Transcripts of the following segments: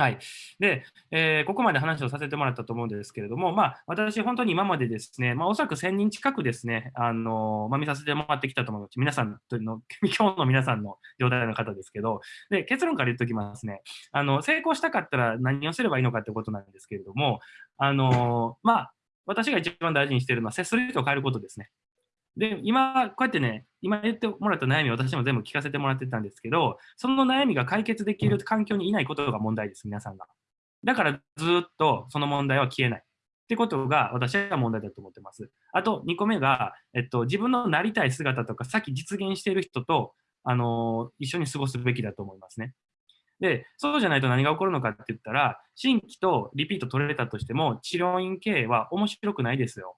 はい。で、えー、ここまで話をさせてもらったと思うんですけれども、まあ、私、本当に今までですね、まあ、おそらく1000人近くですね、あのまあ、見させてもらってきたと思うので、皆さんの、今日の皆さんの状態の方ですけど、で、結論から言っておきますね、あの、成功したかったら何をすればいいのかってことなんですけれども、あのまあ、私が一番大事にしているのは、接する人を変えることですね。で、今、こうやってね、今言ってもらった悩み、私も全部聞かせてもらってたんですけど、その悩みが解決できる環境にいないことが問題です、皆さんが。だからずっとその問題は消えない。ってことが私は問題だと思ってます。あと2個目が、えっと、自分のなりたい姿とか、さっき実現している人と、あの一緒に過ごすべきだと思いますね。で、そうじゃないと何が起こるのかって言ったら、新規とリピート取れたとしても、治療院経営は面白くないですよ。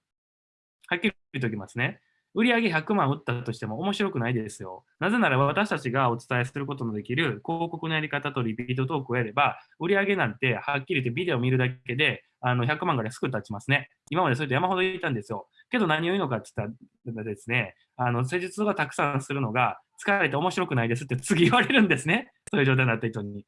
はっきり言っておきますね。売上100万売ったとしても面白くないですよ。なぜなら私たちがお伝えすることのできる広告のやり方とリピートトークをやれば、売上なんてはっきり言ってビデオを見るだけであの100万ぐらいすぐ立ちますね。今までそれと山ほど言ったんですよ。けど何を言うのかって言ったらですね、あの施術がたくさんするのが疲れて面白くないですって 次言われるんですね。そういう状態になった人に。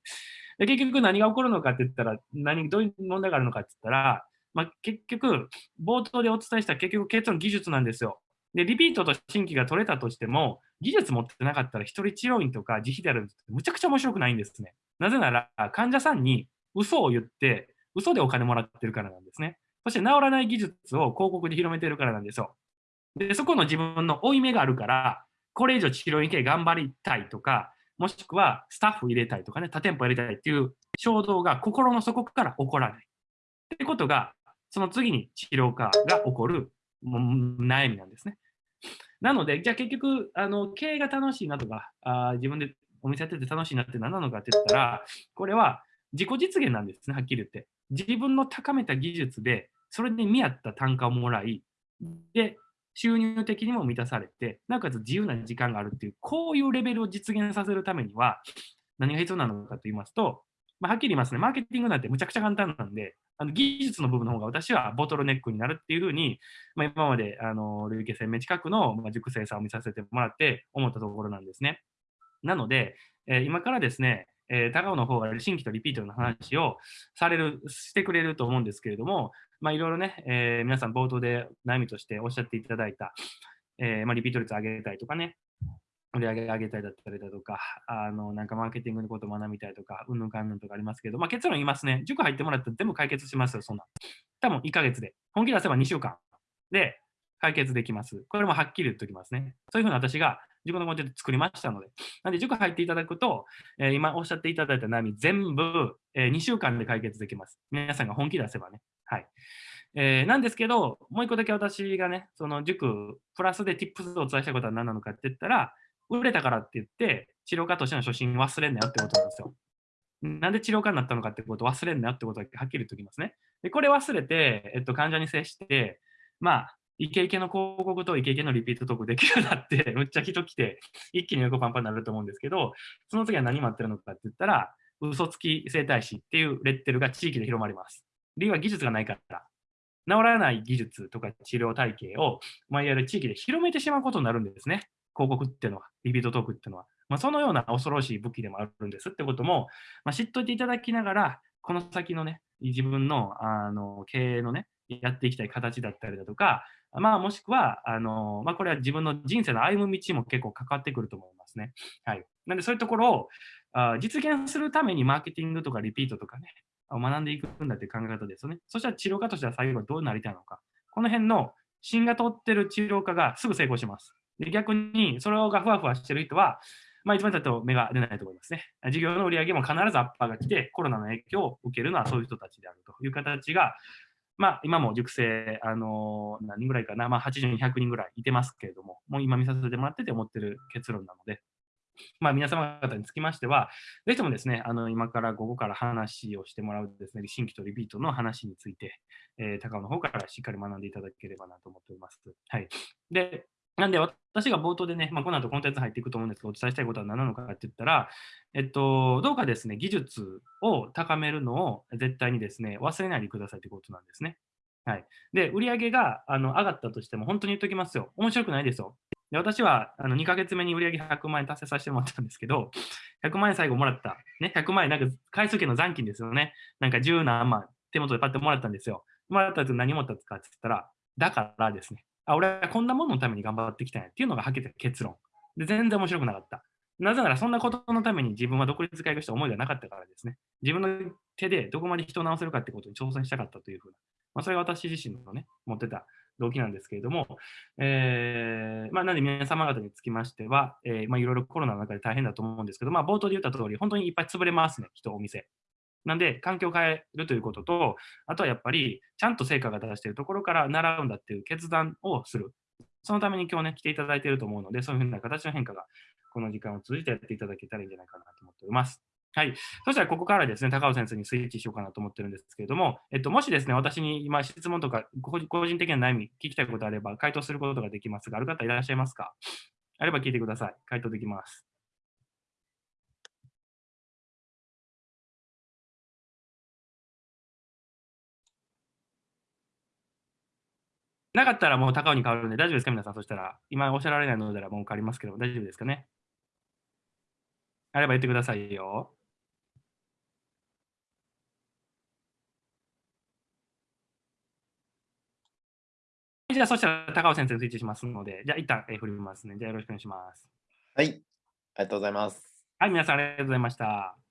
で結局何が起こるのかって言ったら、何どういう問題があるのかって言ったら、まあ、結局、冒頭でお伝えした結局結論技術なんですよ。で、リピートと新規が取れたとしても、技術持ってなかったら一人治療院とか自費であるってむちゃくちゃ面白くないんですね。なぜなら、患者さんに嘘を言って、嘘でお金もらってるからなんですね。そして治らない技術を広告で広めてるからなんですよ。で、そこの自分の負い目があるから、これ以上治療院系頑張りたいとか、もしくはスタッフ入れたいとかね、多店舗入れたいっていう衝動が心の底から起こらない。ってことが、その次に治療家が起こる悩みなんですね。なので、じゃあ結局、あの経営が楽しいなとかあ、自分でお店やってて楽しいなって何なのかって言ったら、これは自己実現なんですね、はっきり言って。自分の高めた技術で、それで見合った単価をもらい、で、収入的にも満たされて、なおかつ自由な時間があるっていう、こういうレベルを実現させるためには、何が必要なのかと言いますと、まあ、はっきり言いますね、マーケティングなんてむちゃくちゃ簡単なんで、あの技術の部分の方が私はボトルネックになるっていうふうに、まあ、今まであの累計1000名近くの、まあ、熟成さんを見させてもらって思ったところなんですね。なので、えー、今からですね、えー、高尾の方が新規とリピートの話をされる、してくれると思うんですけれども、まあ、いろいろね、えー、皆さん冒頭で悩みとしておっしゃっていただいた、えーまあ、リピート率上げたいとかね、売り上げ上げたいだったりだとか、あの、なんかマーケティングのことを学びたいとか、うんぬんかんぬんとかありますけど、まあ結論言いますね。塾入ってもらったら全部解決しますよ、そんな。多分1ヶ月で。本気出せば2週間で解決できます。これもはっきり言っておきますね。そういうふうに私が自分のコンテンツ作りましたので。なんで塾入っていただくと、えー、今おっしゃっていただいた悩み全部、えー、2週間で解決できます。皆さんが本気出せばね。はい。えー、なんですけど、もう一個だけ私がね、その塾、プラスで Tips をお伝えしたことは何なのかって言ったら、売れたからって言って、治療家としての初心忘れんなよってことなんですよ。なんで治療家になったのかってことを忘れんなよってことだけはっきり言っておきますね。で、これ忘れて、えっと、患者に接して、まあ、イケイケの広告とイケイケのリピートトークできるようになって、むっちゃ人来て、一気に横パンパンになると思うんですけど、その次は何待ってるのかって言ったら、嘘つき整体師っていうレッテルが地域で広まります。理由は技術がないから。治らない技術とか治療体系を、まあ、いわゆる地域で広めてしまうことになるんですね。広告っていうのは、リピートトークっていうのは、まあ、そのような恐ろしい武器でもあるんですってことも、まあ、知っといていただきながら、この先のね、自分のあの経営のね、やっていきたい形だったりだとか、まあ、もしくは、あのまあ、これは自分の人生の歩む道も結構関わってくると思いますね。はい。なんで、そういうところをあ実現するためにマーケティングとかリピートとかね、学んでいくんだっていう考え方ですよね。そしたら治療家としては最後はどうなりたいのか。この辺の芯が通ってる治療家がすぐ成功します。で逆に、それがふわふわしてる人は、まあ、一番だと目が出ないと思いますね。事業の売り上げも必ずアッパーが来て、コロナの影響を受けるのはそういう人たちであるという形が、まあ、今も熟成、あの、何人ぐらいかな、まあ、80人、100人ぐらいいてますけれども、もう今見させてもらってて思ってる結論なので、まあ、皆様方につきましては、ぜひともですね、あの今から午後から話をしてもらうですね、新規とリピートの話について、えー、高尾の方からしっかり学んでいただければなと思っております。はい。で、なんで私が冒頭でね、まあ、この後コンテンツ入っていくと思うんですけど、お伝えしたいことは何なのかって言ったら、えっと、どうかですね、技術を高めるのを絶対にですね、忘れないでくださいということなんですね。はい。で、売上があの上がったとしても、本当に言っときますよ。面白くないですよ。で私はあの2ヶ月目に売上100万円達成させてもらったんですけど、100万円最後もらった。ね、100万円、なんか回数券の残金ですよね。なんか10何万手元でパッてもらったんですよ。もらったと何もらったかって言ったら、だからですね、あ、俺はこんなもののために頑張ってきたんやっていうのがはっきり結論。で、全然面白くなかった。なぜなら、そんなことのために自分は独立会議した思いがなかったからですね。自分の手でどこまで人を直せるかってことに挑戦したかったというふうな、まあ、それが私自身のね、持ってた動機なんですけれども、えー、まあ、なんで皆様方につきましては、えー、まあ、いろいろコロナの中で大変だと思うんですけど、まあ、冒頭で言った通り、本当にいっぱい潰れますね、人、お店。なんで、環境を変えるということと、あとはやっぱり、ちゃんと成果が出しているところから習うんだっていう決断をする。そのために今日ね、来ていただいていると思うので、そういうふうな形の変化が、この時間を通じてやっていただけたらいいんじゃないかなと思っております。はい。そしたら、ここからですね、高尾先生にスイッチしようかなと思ってるんですけれども、えっと、もしですね、私に今質問とか、個人的な悩み、聞きたいことあれば、回答することができますが、ある方いらっしゃいますか？あれば聞いてください。回答できます。なかったらもう高尾に変わるんで大丈夫ですか皆さん。そしたら、今おっしゃられないのでらもう変わりますけど、大丈夫ですかねあれば言ってくださいよ。じゃあ、そしたら高尾先生スイッチしますので、じゃあ一旦、え振りますね。じゃあよろしくお願いします。はい、ありがとうございます。はい、皆さんありがとうございました。